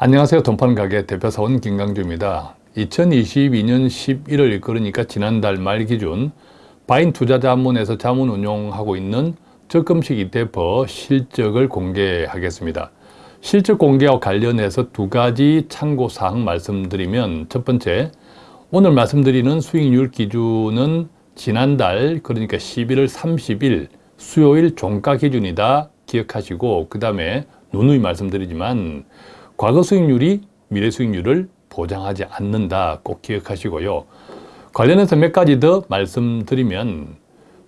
안녕하세요. 돈파는 가게 대표사원 김강주입니다. 2022년 11월 그러니까 지난달 말 기준 바인 투자자문에서 자문 운용하고 있는 적금식 ETF 실적을 공개하겠습니다. 실적 공개와 관련해서 두 가지 참고사항 말씀드리면 첫 번째, 오늘 말씀드리는 수익률 기준은 지난달 그러니까 11월 30일 수요일 종가 기준이다 기억하시고 그 다음에 누누이 말씀드리지만 과거 수익률이 미래 수익률을 보장하지 않는다 꼭 기억하시고요. 관련해서 몇 가지 더 말씀드리면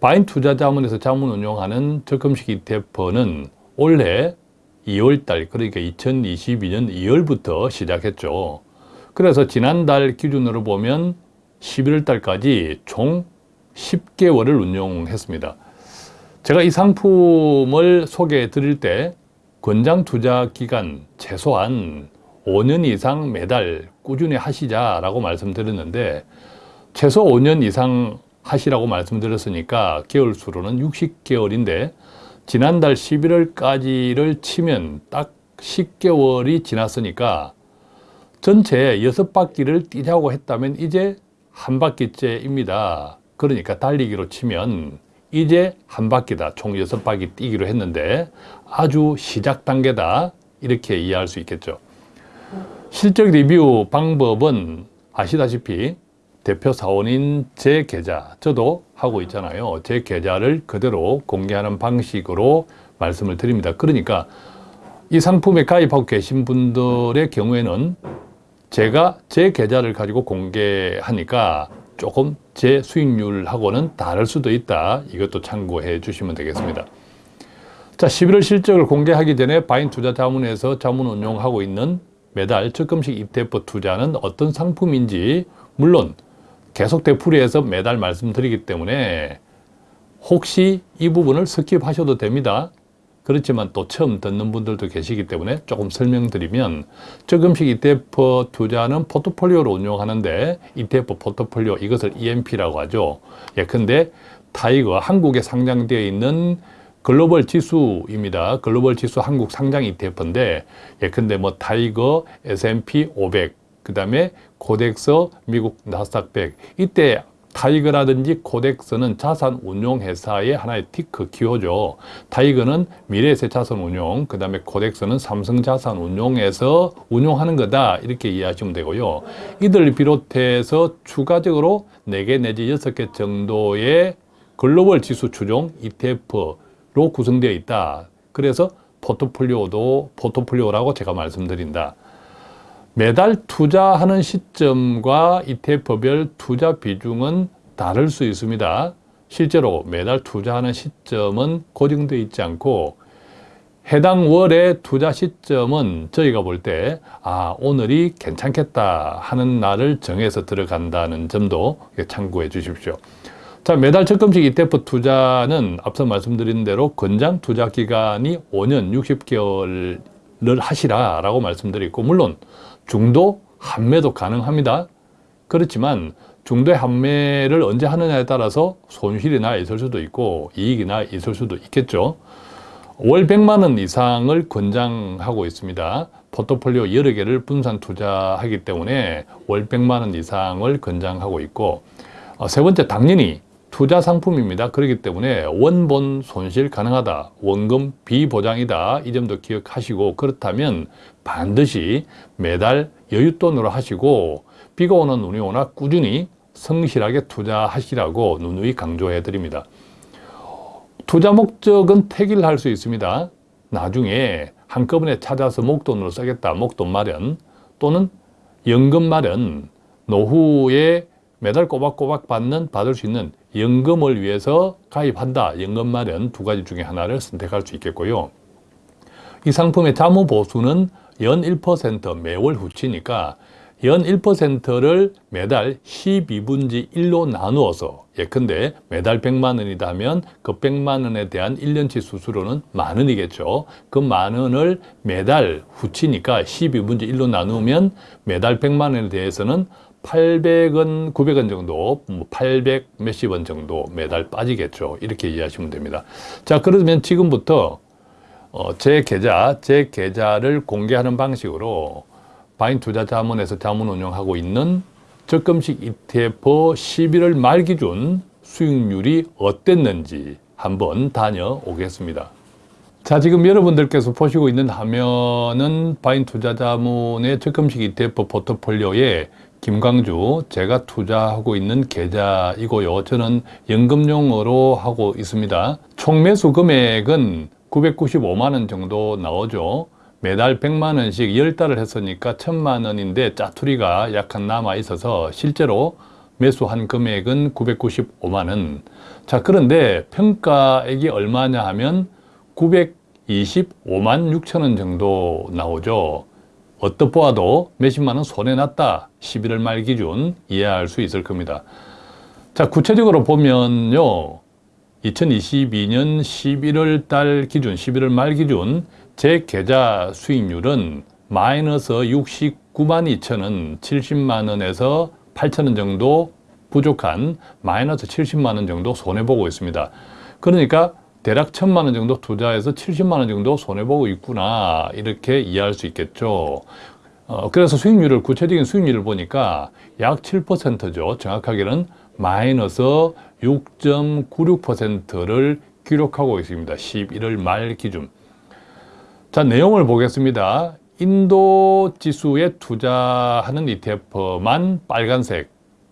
바인 투자 자문에서 자문 운용하는 적금식 ETF는 올해 2월달 그러니까 2022년 2월부터 시작했죠. 그래서 지난달 기준으로 보면 11월달까지 총 10개월을 운용했습니다. 제가 이 상품을 소개해 드릴 때 권장 투자 기간 최소한 5년 이상 매달 꾸준히 하시자라고 말씀드렸는데 최소 5년 이상 하시라고 말씀드렸으니까 개월 수로는 60개월인데 지난달 11월까지를 치면 딱 10개월이 지났으니까 전체 6바퀴를 뛰자고 했다면 이제 한 바퀴째입니다. 그러니까 달리기로 치면 이제 한 바퀴다. 총 여섯 바퀴 뛰기로 했는데 아주 시작 단계다. 이렇게 이해할 수 있겠죠. 실적 리뷰 방법은 아시다시피 대표 사원인 제 계좌, 저도 하고 있잖아요. 제 계좌를 그대로 공개하는 방식으로 말씀을 드립니다. 그러니까 이 상품에 가입하고 계신 분들의 경우에는 제가 제 계좌를 가지고 공개하니까 조금 제 수익률하고는 다를 수도 있다. 이것도 참고해 주시면 되겠습니다. 자, 11월 실적을 공개하기 전에 바인 투자 자문에서 자문 운용하고 있는 매달 적금식 ETF 투자는 어떤 상품인지 물론 계속 되풀이해서 매달 말씀드리기 때문에 혹시 이 부분을 skip하셔도 됩니다. 그렇지만 또 처음 듣는 분들도 계시기 때문에 조금 설명드리면 적금식 ETF 투자는 포트폴리오로 운용하는데 ETF 포트폴리오 이것을 EMP라고 하죠. 예컨대 타이거 한국에 상장되어 있는 글로벌 지수입니다. 글로벌 지수 한국 상장 ETF인데 예컨대 뭐 타이거, S&P 500, 그 다음에 코덱스, 미국 나스닥 100 이때 타이거라든지 코덱스는 자산 운용 회사의 하나의 ticker 기호죠. 타이거는 미래세 자산 운용, 그 다음에 코덱스는 삼성 자산 운용에서 운용하는 거다. 이렇게 이해하시면 되고요. 이들 비롯해서 추가적으로 4개 내지 6개 정도의 글로벌 지수 추종 ETF로 구성되어 있다. 그래서 포트폴리오도 포트폴리오라고 제가 말씀드린다. 매달 투자하는 시점과 ETF별 투자 비중은 다를 수 있습니다. 실제로 매달 투자하는 시점은 고정되어 있지 않고 해당 월의 투자 시점은 저희가 볼 때 아, 오늘이 괜찮겠다 하는 날을 정해서 들어간다는 점도 참고해 주십시오. 자, 매달 적금식 ETF 투자는 앞서 말씀드린 대로 권장 투자 기간이 5년 60개월을 하시라 라고 말씀드리고 물론 중도 한매도 가능합니다. 그렇지만 중도의 한매를 언제 하느냐에 따라서 손실이 나 있을 수도 있고 이익이 나 있을 수도 있겠죠. 월 100만 원 이상을 권장하고 있습니다. 포트폴리오 여러 개를 분산 투자하기 때문에 월 100만 원 이상을 권장하고 있고 어, 세 번째 당연히 투자 상품입니다. 그렇기 때문에 원본 손실 가능하다. 원금 비보장이다. 이 점도 기억하시고 그렇다면 반드시 매달 여윳돈으로 하시고 비가 오는 눈이 오나 꾸준히 성실하게 투자하시라고 누누이 강조해 드립니다. 투자 목적은 택일 할 수 있습니다. 나중에 한꺼번에 찾아서 목돈으로 쓰겠다. 목돈 마련 또는 연금 마련 노후에 매달 꼬박꼬박 받는 받을 수 있는 연금을 위해서 가입한다. 연금 마련 두 가지 중에 하나를 선택할 수 있겠고요. 이 상품의 자무 보수는 연 1% 매월 후치니까 연 1%를 매달 12분지 1로 나누어서 예컨대 매달 100만 원이다 하면 그 100만 원에 대한 1년치 수수료는 만 원이겠죠. 그 만 원을 매달 후치니까 12분지 1로 나누면 매달 100만 원에 대해서는 800원, 900원 정도, 800뭐 몇십 원 정도 매달 빠지겠죠. 이렇게 이해하시면 됩니다. 자, 그러면 지금부터 어, 제 계좌, 제 계좌를 공개하는 방식으로 바인 투자자문에서 자문 운용하고 있는 적금식 ETF 11월 말 기준 수익률이 어땠는지 한번 다녀오겠습니다. 자, 지금 여러분들께서 보시고 있는 화면은 바인 투자자문의 적금식 ETF 포트폴리오에 김광주 제가 투자하고 있는 계좌이고요. 저는 연금용으로 하고 있습니다. 총 매수 금액은 995만 원 정도 나오죠. 매달 100만 원씩 10달을 했으니까 1000만 원인데 짜투리가 약간 남아 있어서 실제로 매수한 금액은 995만 원. 자, 그런데 평가액이 얼마냐 하면 925만 6천 원 정도 나오죠. 어떻 보아도 몇십만 원 손해났다. 11월 말 기준 이해할 수 있을 겁니다. 자, 구체적으로 보면요. 2022년 11월 달 기준, 11월 말 기준 제 계좌 수익률은 마이너스 69만 2천 원, 70만 원에서 8천 원 정도 부족한 마이너스 70만 원 정도 손해보고 있습니다. 그러니까 대략 1천만 원 정도 투자해서 70만 원 정도 손해보고 있구나 이렇게 이해할 수 있겠죠. 어, 그래서 수익률을 구체적인 수익률을 보니까 약 7%죠. 정확하게는 마이너스 6.96%를 기록하고 있습니다. 11월 말 기준. 자, 내용을 보겠습니다. 인도 지수에 투자하는 ETF만 빨간색,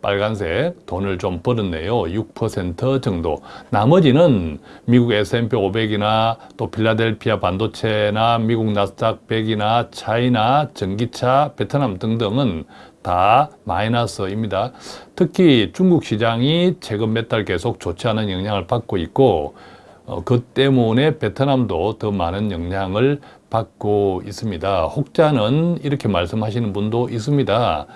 빨간색 돈을 좀 벌었네요. 6% 정도. 나머지는 미국 S&P 500이나 또 필라델피아 반도체나 미국 나스닥 100이나 차이나 전기차, 베트남 등등은 다 마이너스입니다. 특히 중국 시장이 최근 몇 달 계속 좋지 않은 영향을 받고 있고 어, 그 때문에 베트남도 더 많은 영향을 받고 있습니다. 혹자는 이렇게 말씀하시는 분도 있습니다.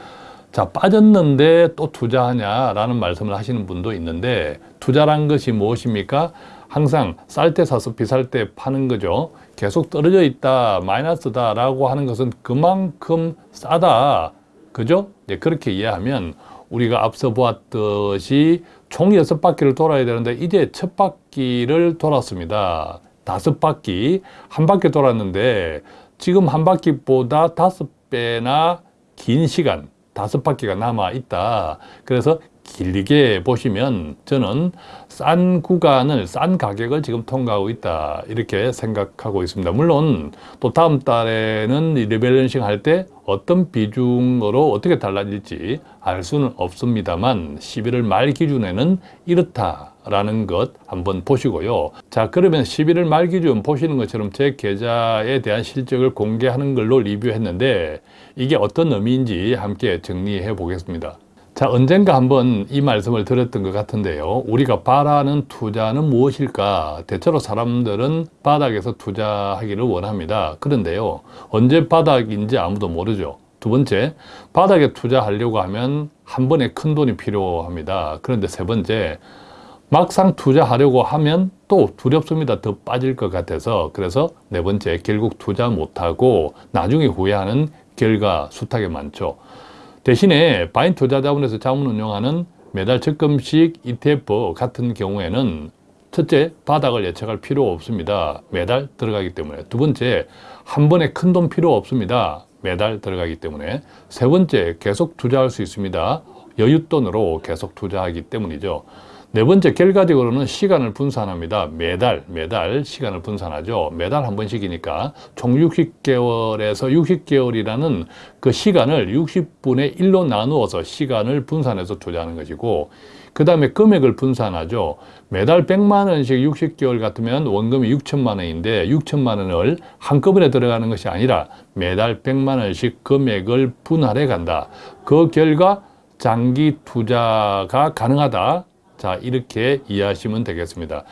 자, 빠졌는데 또 투자하냐라는 말씀을 하시는 분도 있는데 투자란 것이 무엇입니까? 항상 쌀 때 사서 비쌀 때 파는 거죠. 계속 떨어져 있다, 마이너스다 라고 하는 것은 그만큼 싸다. 그죠? 네, 그렇게 이해하면 우리가 앞서 보았듯이 총 여섯 바퀴를 돌아야 되는데 이제 첫 바퀴를 돌았습니다. 다섯 바퀴, 한 바퀴 돌았는데 지금 한 바퀴보다 다섯 배나 긴 시간 다섯 바퀴가 남아 있다. 그래서 길게 보시면 저는 싼 구간을 싼 가격을 지금 통과하고 있다 이렇게 생각하고 있습니다. 물론 또 다음 달에는 리밸런싱 할 때 어떤 비중으로 어떻게 달라질지 알 수는 없습니다만 11월 말 기준에는 이렇다라는 것 한번 보시고요. 자 그러면 11월 말 기준 보시는 것처럼 제 계좌에 대한 실적을 공개하는 걸로 리뷰했는데 이게 어떤 의미인지 함께 정리해 보겠습니다 자, 언젠가 한번 이 말씀을 드렸던 것 같은데요. 우리가 바라는 투자는 무엇일까? 대체로 사람들은 바닥에서 투자하기를 원합니다. 그런데요. 언제 바닥인지 아무도 모르죠. 두 번째, 바닥에 투자하려고 하면 한 번에 큰 돈이 필요합니다. 그런데 세 번째, 막상 투자하려고 하면 또 두렵습니다. 더 빠질 것 같아서. 그래서 네 번째, 결국 투자 못하고 나중에 후회하는 결과 숱하게 많죠. 대신에 바인 투자자본에서 자문 운용하는 매달 적금식 ETF 같은 경우에는 첫째, 바닥을 예측할 필요 없습니다. 매달 들어가기 때문에. 두 번째, 한 번에 큰 돈 필요 없습니다. 매달 들어가기 때문에. 세 번째, 계속 투자할 수 있습니다. 여윳돈으로 계속 투자하기 때문이죠. 네 번째 결과적으로는 시간을 분산합니다. 매달 매달 시간을 분산하죠. 매달 한 번씩이니까 총 60개월에서 60개월이라는 그 시간을 60분의 1로 나누어서 시간을 분산해서 투자하는 것이고 그 다음에 금액을 분산하죠. 매달 100만 원씩 60개월 같으면 원금이 6천만 원인데 6천만 원을 한꺼번에 들어가는 것이 아니라 매달 100만 원씩 금액을 분할해 간다. 그 결과 장기 투자가 가능하다. 자, 이렇게 이해하시면 되겠습니다.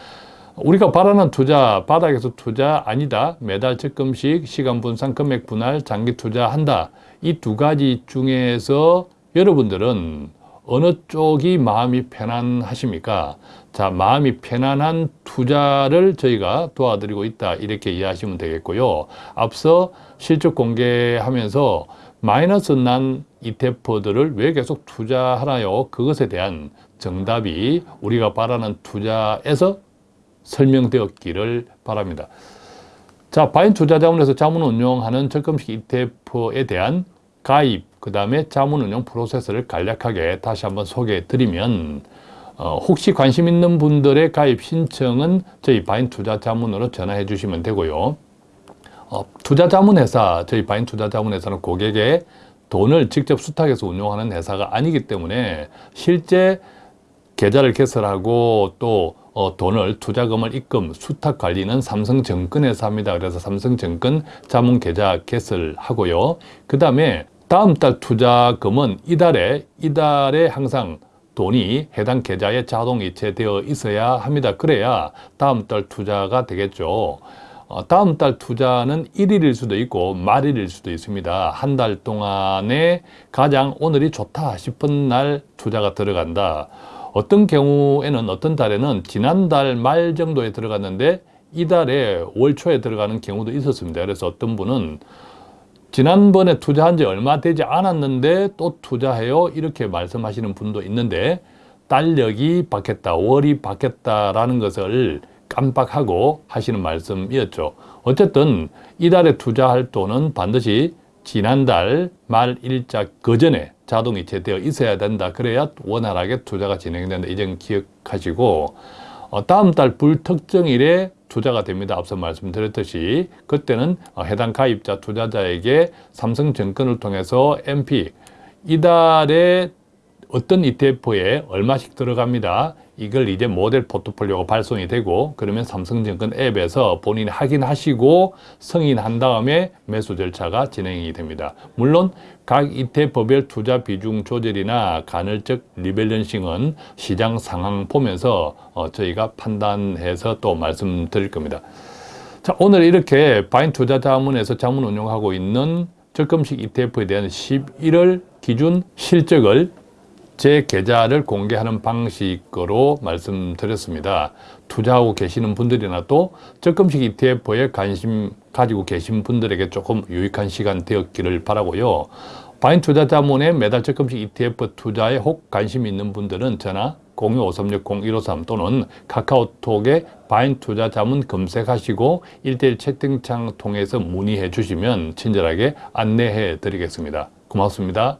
우리가 바라는 투자, 바닥에서 투자 아니다. 매달 적금식, 시간 분산, 금액 분할, 장기 투자한다. 이 두 가지 중에서 여러분들은 어느 쪽이 마음이 편안하십니까? 자, 마음이 편안한 투자를 저희가 도와드리고 있다. 이렇게 이해하시면 되겠고요. 앞서 실적 공개하면서 마이너스 난 ETF들을 왜 계속 투자하나요? 그것에 대한 정답이 우리가 바라는 투자에서 설명되었기를 바랍니다. 자, 바인 투자자원에서 자문 운용하는 적금식 ETF에 대한 가입, 그 다음에 자문 운용 프로세스를 간략하게 다시 한번 소개해 드리면 어, 혹시 관심 있는 분들의 가입 신청은 저희 바인 투자 자문으로 전화해 주시면 되고요. 어, 투자 자문 회사, 저희 바인 투자 자문 회사는 고객의 돈을 직접 수탁해서 운용하는 회사가 아니기 때문에 실제 계좌를 개설하고 또 어, 돈을 투자금을 입금, 수탁 관리는 삼성증권에서 합니다. 그래서 삼성증권 자문 계좌 개설하고요. 그 다음에 다음 달 투자금은 이달에 이달에 항상 돈이 해당 계좌에 자동 이체되어 있어야 합니다. 그래야 다음 달 투자가 되겠죠. 어, 다음 달 투자는 일일일 수도 있고 말일일 수도 있습니다. 한 달 동안에 가장 오늘이 좋다 싶은 날 투자가 들어간다. 어떤 경우에는 어떤 달에는 지난달 말 정도에 들어갔는데 이달에 월 초에 들어가는 경우도 있었습니다. 그래서 어떤 분은 지난번에 투자한 지 얼마 되지 않았는데 또 투자해요 이렇게 말씀하시는 분도 있는데 달력이 바뀌었다 월이 바뀌었다라는 것을 깜빡하고 하시는 말씀이었죠 어쨌든 이달에 투자할 돈은 반드시 지난달 말 일자 그 전에 자동 이체되어 있어야 된다 그래야 원활하게 투자가 진행된다 이점 기억하시고 어, 다음 달 불특정일에 투자가 됩니다. 앞서 말씀드렸듯이 그때는 어, 해당 가입자 투자자에게 삼성증권을 통해서 MP 이달에 어떤 ETF에 얼마씩 들어갑니다. 이걸 이제 모델 포트폴리오가 발송이 되고 그러면 삼성증권 앱에서 본인이 확인하시고 승인한 다음에 매수 절차가 진행이 됩니다. 물론 각 ETF별 투자 비중 조절이나 간헐적 리밸런싱은 시장 상황 보면서 어, 저희가 판단해서 또 말씀드릴 겁니다. 자, 오늘 이렇게 바인 투자 자문에서 자문 운용하고 있는 적금식 ETF에 대한 11월 기준 실적을 제 계좌를 공개하는 방식으로 말씀드렸습니다. 투자하고 계시는 분들이나 또 적금식 ETF에 관심 가지고 계신 분들에게 조금 유익한 시간 되었기를 바라고요. 바인 투자자문의 매달 적금식 ETF 투자에 혹 관심 있는 분들은 전화 02-5360-153 또는 카카오톡에 바인 투자 자문 검색하시고 1대1 채팅창 통해서 문의해 주시면 친절하게 안내해 드리겠습니다. 고맙습니다.